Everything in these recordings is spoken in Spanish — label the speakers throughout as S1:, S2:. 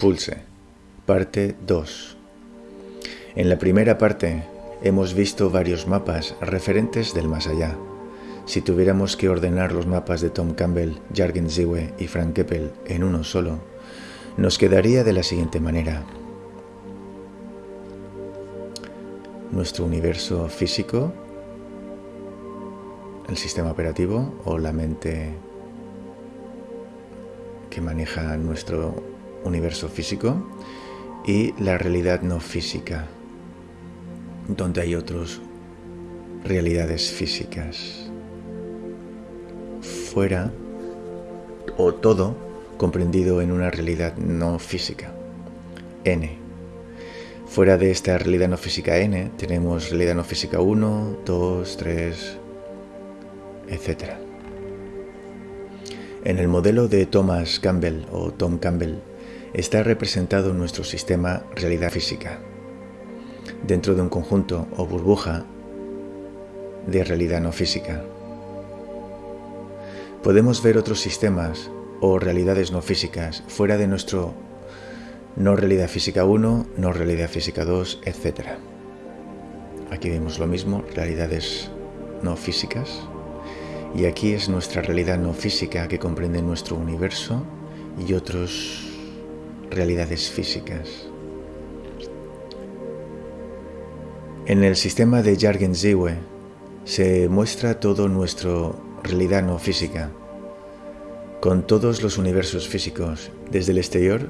S1: Pulse, parte 2. En la primera parte hemos visto varios mapas referentes del más allá. Si tuviéramos que ordenar los mapas de Tom Campbell, Jargen Ziwe y Frank Keppel en uno solo, nos quedaría de la siguiente manera. Nuestro universo físico, el sistema operativo o la mente que maneja nuestro universo físico y la realidad no física, donde hay otras realidades físicas. Fuera o todo comprendido en una realidad no física, N. Fuera de esta realidad no física N tenemos realidad no física 1, 2, 3, etc. En el modelo de Thomas Campbell o Tom Campbell está representado nuestro sistema realidad física, dentro de un conjunto o burbuja de realidad no física. Podemos ver otros sistemas o realidades no físicas fuera de nuestro no realidad física 1, no realidad física 2, etc. Aquí vemos lo mismo, realidades no físicas. Y aquí es nuestra realidad no física que comprende nuestro universo y otras realidades físicas. En el sistema de Jargen-Ziwe se muestra todo nuestro realidad no física, con todos los universos físicos, desde el exterior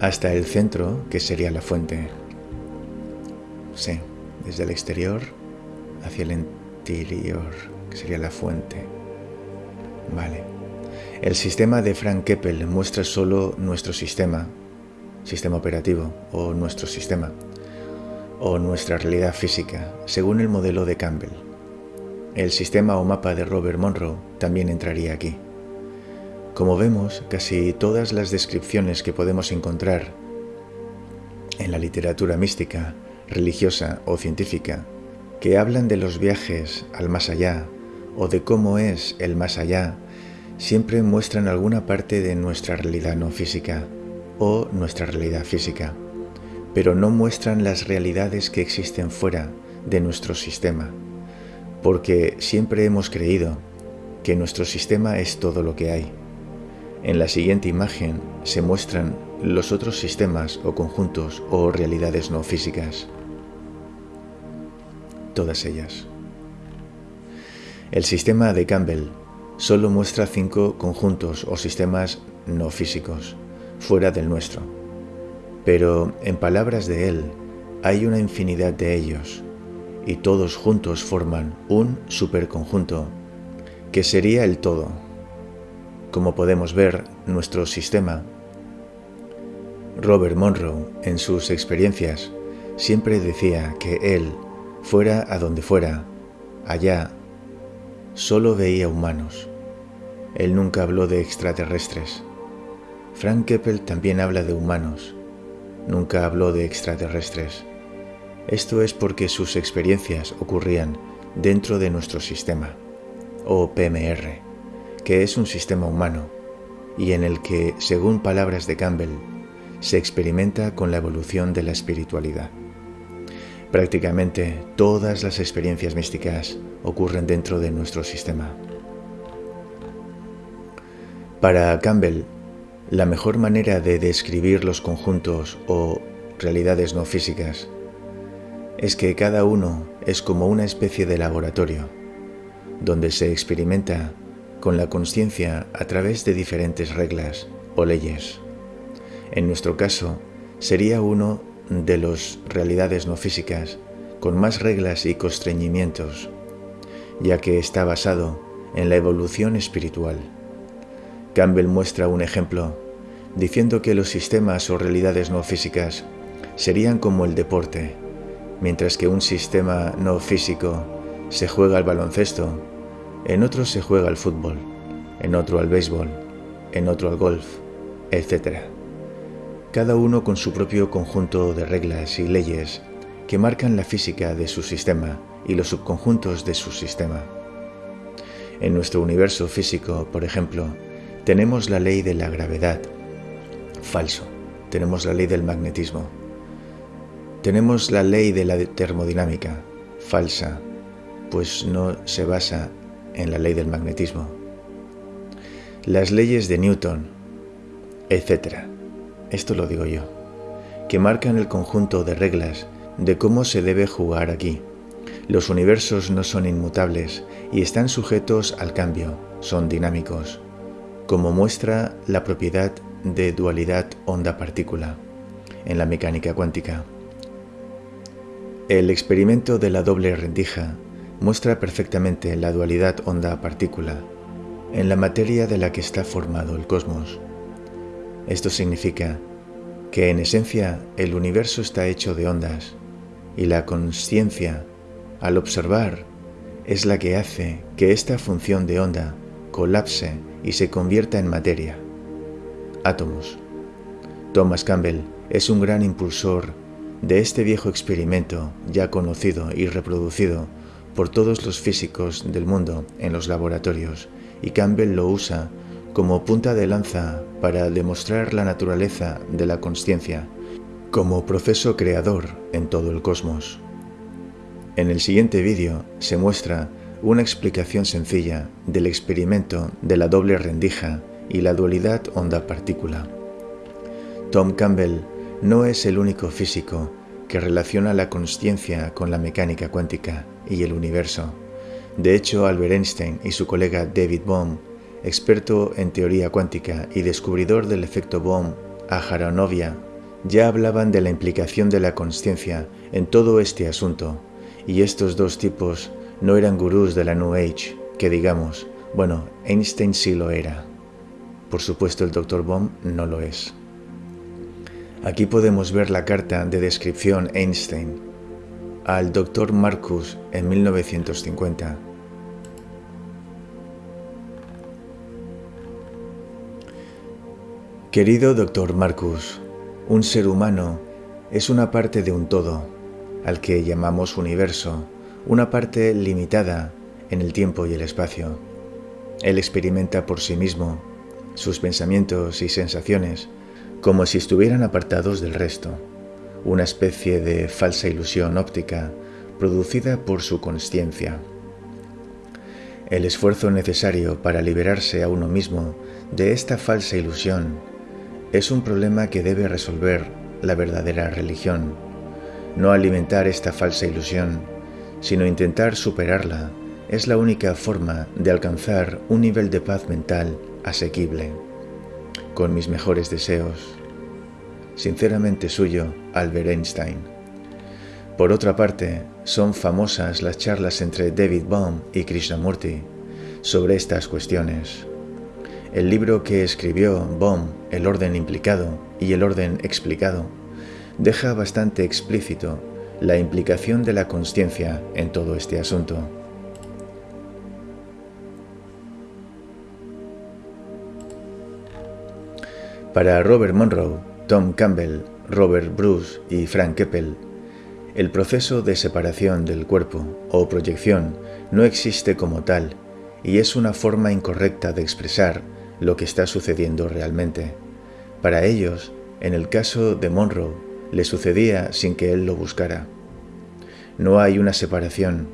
S1: hasta el centro, que sería la fuente. Sí, desde el exterior hacia el interior, que sería la fuente. Vale. El sistema de Frank Keppel muestra solo nuestro sistema, sistema operativo o nuestro sistema, o nuestra realidad física, según el modelo de Campbell. El sistema o mapa de Robert Monroe también entraría aquí. Como vemos, casi todas las descripciones que podemos encontrar en la literatura mística, religiosa o científica, que hablan de los viajes al más allá o de cómo es el más allá, siempre muestran alguna parte de nuestra realidad no física o nuestra realidad física, pero no muestran las realidades que existen fuera de nuestro sistema, porque siempre hemos creído que nuestro sistema es todo lo que hay en la siguiente imagen se muestran los otros sistemas o conjuntos o realidades no físicas. Todas ellas. El sistema de Campbell solo muestra cinco conjuntos o sistemas no físicos, fuera del nuestro. Pero en palabras de él, hay una infinidad de ellos, y todos juntos forman un superconjunto, que sería el todo. Como podemos ver, nuestro sistema, Robert Monroe, en sus experiencias, siempre decía que él, fuera a donde fuera, allá, solo veía humanos. Él nunca habló de extraterrestres. Frank Keppel también habla de humanos. Nunca habló de extraterrestres. Esto es porque sus experiencias ocurrían dentro de nuestro sistema, o PMR que es un sistema humano y en el que, según palabras de Campbell, se experimenta con la evolución de la espiritualidad. Prácticamente todas las experiencias místicas ocurren dentro de nuestro sistema. Para Campbell, la mejor manera de describir los conjuntos o realidades no físicas es que cada uno es como una especie de laboratorio, donde se experimenta con la conciencia a través de diferentes reglas o leyes. En nuestro caso, sería uno de las realidades no físicas con más reglas y constreñimientos, ya que está basado en la evolución espiritual. Campbell muestra un ejemplo diciendo que los sistemas o realidades no físicas serían como el deporte, mientras que un sistema no físico se juega al baloncesto en otro se juega al fútbol, en otro al béisbol, en otro al golf, etc. Cada uno con su propio conjunto de reglas y leyes que marcan la física de su sistema y los subconjuntos de su sistema. En nuestro universo físico, por ejemplo, tenemos la ley de la gravedad, falso, tenemos la ley del magnetismo. Tenemos la ley de la termodinámica, falsa, pues no se basa en la ley del magnetismo. Las leyes de Newton, etc. Esto lo digo yo, que marcan el conjunto de reglas de cómo se debe jugar aquí. Los universos no son inmutables y están sujetos al cambio, son dinámicos, como muestra la propiedad de dualidad onda-partícula en la mecánica cuántica. El experimento de la doble rendija muestra perfectamente la dualidad onda-partícula en la materia de la que está formado el cosmos. Esto significa que en esencia el universo está hecho de ondas y la conciencia, al observar, es la que hace que esta función de onda colapse y se convierta en materia. Átomos. Thomas Campbell es un gran impulsor de este viejo experimento ya conocido y reproducido por todos los físicos del mundo en los laboratorios y Campbell lo usa como punta de lanza para demostrar la naturaleza de la consciencia como proceso creador en todo el cosmos. En el siguiente vídeo se muestra una explicación sencilla del experimento de la doble rendija y la dualidad onda-partícula. Tom Campbell no es el único físico que relaciona la consciencia con la mecánica cuántica y el universo. De hecho, Albert Einstein y su colega David Bohm, experto en teoría cuántica y descubridor del efecto Bohm a Haranovia, ya hablaban de la implicación de la consciencia en todo este asunto, y estos dos tipos no eran gurús de la New Age, que digamos, bueno, Einstein sí lo era. Por supuesto el Dr. Bohm no lo es. Aquí podemos ver la carta de descripción Einstein al Dr. Marcus en 1950. Querido Dr. Marcus, un ser humano es una parte de un todo, al que llamamos universo, una parte limitada en el tiempo y el espacio. Él experimenta por sí mismo sus pensamientos y sensaciones como si estuvieran apartados del resto, una especie de falsa ilusión óptica producida por su consciencia. El esfuerzo necesario para liberarse a uno mismo de esta falsa ilusión es un problema que debe resolver la verdadera religión. No alimentar esta falsa ilusión sino intentar superarla es la única forma de alcanzar un nivel de paz mental asequible. Con mis mejores deseos. Sinceramente suyo, Albert Einstein. Por otra parte, son famosas las charlas entre David Bohm y Krishnamurti sobre estas cuestiones. El libro que escribió Bohm, El orden implicado y el orden explicado, deja bastante explícito la implicación de la conciencia en todo este asunto. Para Robert Monroe, Tom Campbell, Robert Bruce y Frank Keppel, el proceso de separación del cuerpo o proyección no existe como tal y es una forma incorrecta de expresar lo que está sucediendo realmente. Para ellos, en el caso de Monroe, le sucedía sin que él lo buscara. No hay una separación,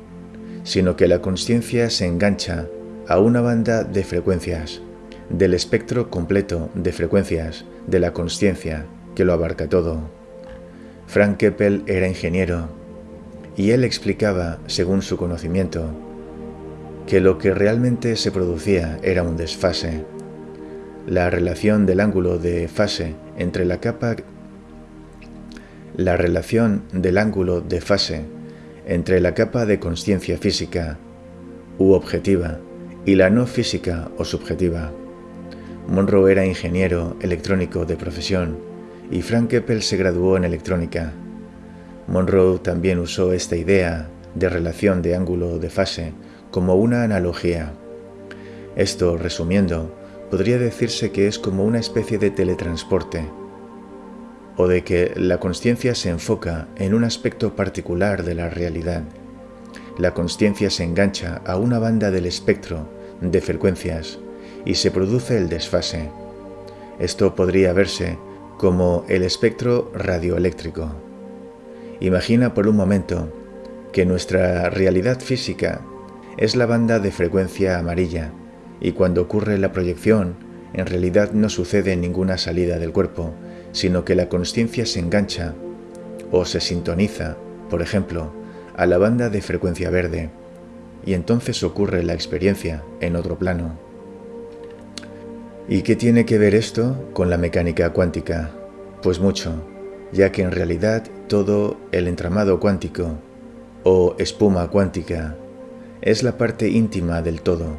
S1: sino que la conciencia se engancha a una banda de frecuencias, del espectro completo de frecuencias de la conciencia que lo abarca todo. Frank Keppel era ingeniero y él explicaba, según su conocimiento, que lo que realmente se producía era un desfase. La relación del ángulo de fase entre la capa la relación del ángulo de fase entre la capa de conciencia física u objetiva y la no física o subjetiva. Monroe era ingeniero electrónico de profesión y Frank Keppel se graduó en electrónica. Monroe también usó esta idea de relación de ángulo de fase como una analogía. Esto, resumiendo, podría decirse que es como una especie de teletransporte o de que la conciencia se enfoca en un aspecto particular de la realidad. La conciencia se engancha a una banda del espectro de frecuencias y se produce el desfase. Esto podría verse como el espectro radioeléctrico. Imagina por un momento que nuestra realidad física es la banda de frecuencia amarilla y cuando ocurre la proyección en realidad no sucede ninguna salida del cuerpo, sino que la conciencia se engancha o se sintoniza, por ejemplo, a la banda de frecuencia verde y entonces ocurre la experiencia en otro plano. ¿Y qué tiene que ver esto con la mecánica cuántica? Pues mucho, ya que en realidad todo el entramado cuántico o espuma cuántica es la parte íntima del todo,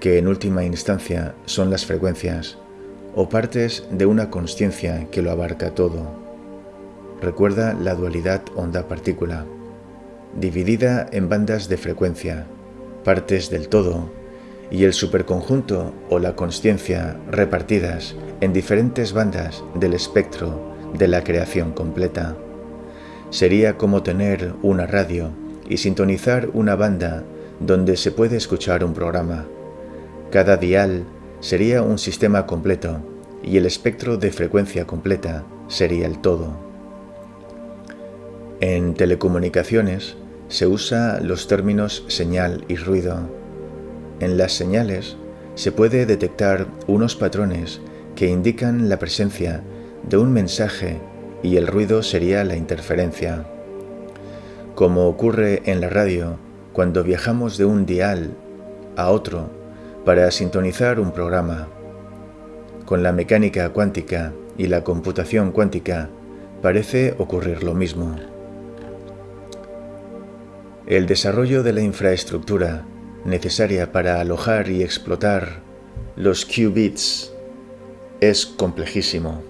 S1: que en última instancia son las frecuencias o partes de una consciencia que lo abarca todo. Recuerda la dualidad onda-partícula, dividida en bandas de frecuencia, partes del todo, y el superconjunto o la consciencia repartidas en diferentes bandas del espectro de la creación completa. Sería como tener una radio y sintonizar una banda donde se puede escuchar un programa. Cada dial sería un sistema completo y el espectro de frecuencia completa sería el todo. En telecomunicaciones se usa los términos señal y ruido. En las señales se puede detectar unos patrones que indican la presencia de un mensaje y el ruido sería la interferencia. Como ocurre en la radio cuando viajamos de un dial a otro para sintonizar un programa. Con la mecánica cuántica y la computación cuántica parece ocurrir lo mismo. El desarrollo de la infraestructura necesaria para alojar y explotar los qubits es complejísimo.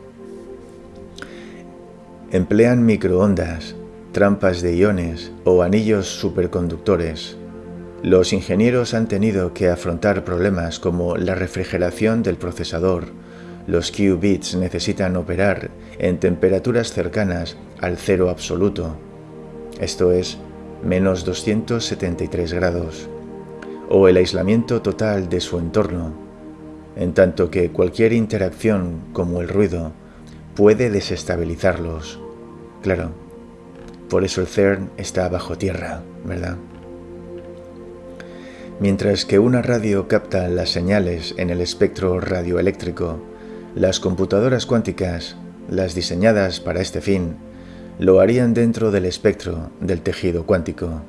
S1: Emplean microondas, trampas de iones o anillos superconductores. Los ingenieros han tenido que afrontar problemas como la refrigeración del procesador. Los qubits necesitan operar en temperaturas cercanas al cero absoluto, esto es, menos 273 grados, o el aislamiento total de su entorno, en tanto que cualquier interacción como el ruido puede desestabilizarlos. Claro, por eso el CERN está bajo tierra, ¿verdad? Mientras que una radio capta las señales en el espectro radioeléctrico, las computadoras cuánticas, las diseñadas para este fin, lo harían dentro del espectro del tejido cuántico.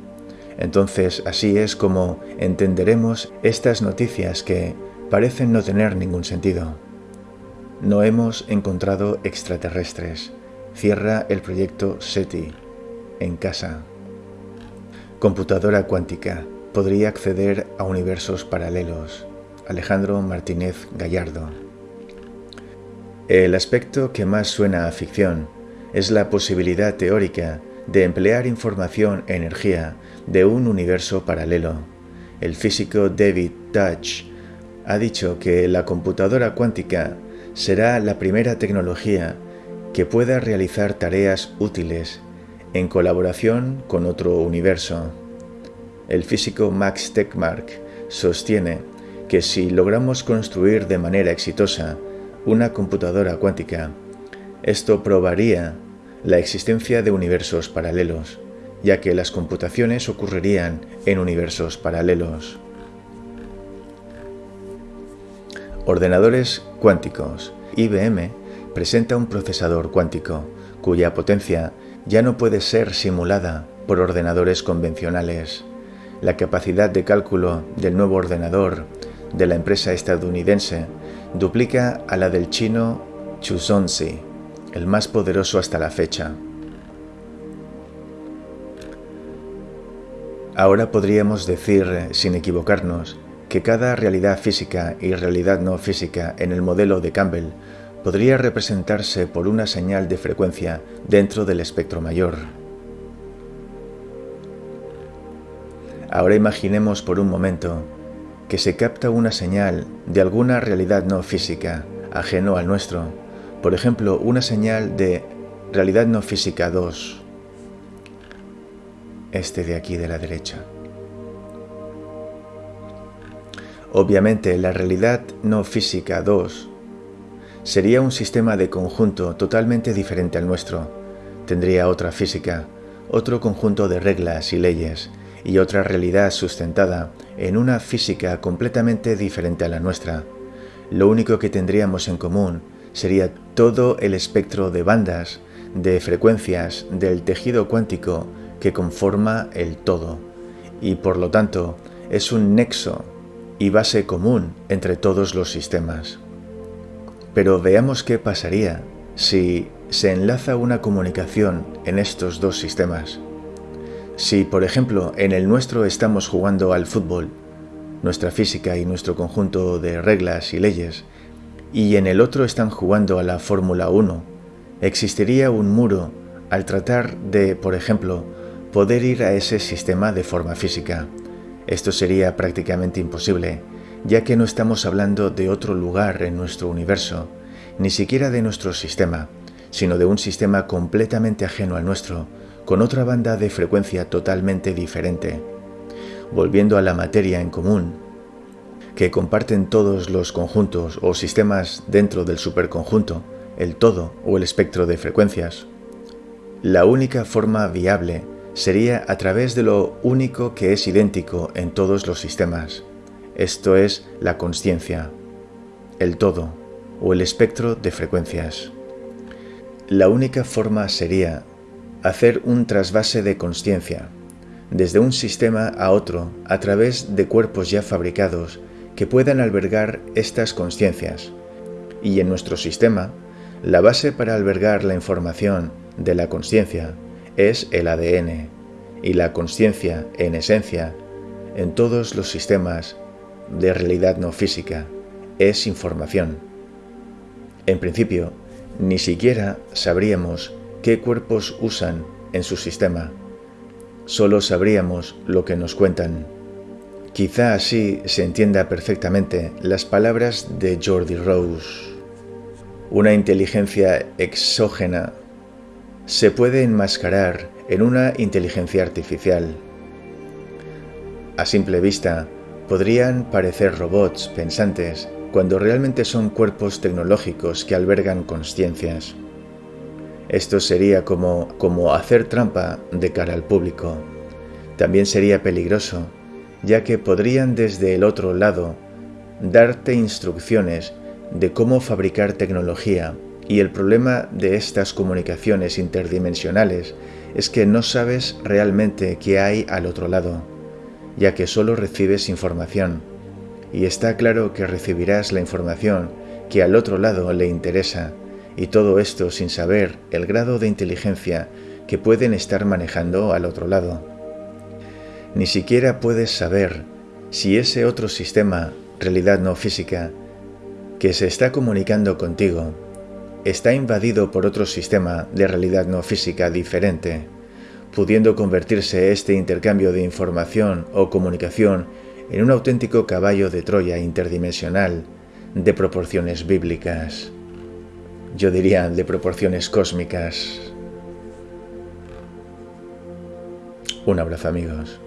S1: Entonces así es como entenderemos estas noticias que parecen no tener ningún sentido. No hemos encontrado extraterrestres. Cierra el proyecto SETI. En casa. Computadora cuántica. Podría acceder a universos paralelos. Alejandro Martínez Gallardo. El aspecto que más suena a ficción es la posibilidad teórica de emplear información energía de un universo paralelo. El físico David Dutch ha dicho que la computadora cuántica será la primera tecnología que pueda realizar tareas útiles en colaboración con otro universo. El físico Max Tegmark sostiene que si logramos construir de manera exitosa una computadora cuántica, esto probaría la existencia de universos paralelos, ya que las computaciones ocurrirían en universos paralelos. Ordenadores cuánticos. IBM presenta un procesador cuántico cuya potencia ya no puede ser simulada por ordenadores convencionales. La capacidad de cálculo del nuevo ordenador de la empresa estadounidense duplica a la del chino Chuzonzi, el más poderoso hasta la fecha. Ahora podríamos decir, sin equivocarnos, que cada realidad física y realidad no física en el modelo de Campbell podría representarse por una señal de frecuencia dentro del espectro mayor. Ahora imaginemos por un momento que se capta una señal de alguna realidad no física, ajeno al nuestro, por ejemplo, una señal de realidad no física 2, este de aquí de la derecha. Obviamente la realidad no física 2 sería un sistema de conjunto totalmente diferente al nuestro. Tendría otra física, otro conjunto de reglas y leyes, y otra realidad sustentada en una física completamente diferente a la nuestra. Lo único que tendríamos en común sería todo el espectro de bandas, de frecuencias del tejido cuántico que conforma el todo, y por lo tanto es un nexo y base común entre todos los sistemas. Pero veamos qué pasaría si se enlaza una comunicación en estos dos sistemas. Si, por ejemplo, en el nuestro estamos jugando al fútbol, nuestra física y nuestro conjunto de reglas y leyes, y en el otro están jugando a la Fórmula 1, existiría un muro al tratar de, por ejemplo, poder ir a ese sistema de forma física. Esto sería prácticamente imposible, ya que no estamos hablando de otro lugar en nuestro universo, ni siquiera de nuestro sistema, sino de un sistema completamente ajeno al nuestro, con otra banda de frecuencia totalmente diferente. Volviendo a la materia en común, que comparten todos los conjuntos o sistemas dentro del superconjunto, el todo o el espectro de frecuencias, la única forma viable sería a través de lo único que es idéntico en todos los sistemas, esto es la conciencia, el todo o el espectro de frecuencias. La única forma sería hacer un trasvase de conciencia, desde un sistema a otro a través de cuerpos ya fabricados que puedan albergar estas conciencias. Y en nuestro sistema, la base para albergar la información de la conciencia es el ADN, y la conciencia, en esencia, en todos los sistemas de realidad no física, es información. En principio, ni siquiera sabríamos qué cuerpos usan en su sistema. Solo sabríamos lo que nos cuentan. Quizá así se entienda perfectamente las palabras de Jordi Rose. Una inteligencia exógena se puede enmascarar en una inteligencia artificial. A simple vista, podrían parecer robots pensantes cuando realmente son cuerpos tecnológicos que albergan conciencias. Esto sería como, hacer trampa de cara al público. También sería peligroso, ya que podrían desde el otro lado darte instrucciones de cómo fabricar tecnología. Y el problema de estas comunicaciones interdimensionales es que no sabes realmente qué hay al otro lado, ya que solo recibes información, y está claro que recibirás la información que al otro lado le interesa, y todo esto sin saber el grado de inteligencia que pueden estar manejando al otro lado. Ni siquiera puedes saber si ese otro sistema, realidad no física, que se está comunicando contigo, está invadido por otro sistema de realidad no física diferente, pudiendo convertirse este intercambio de información o comunicación en un auténtico caballo de Troya interdimensional de proporciones bíblicas yo diría de proporciones cósmicas. Un abrazo amigos.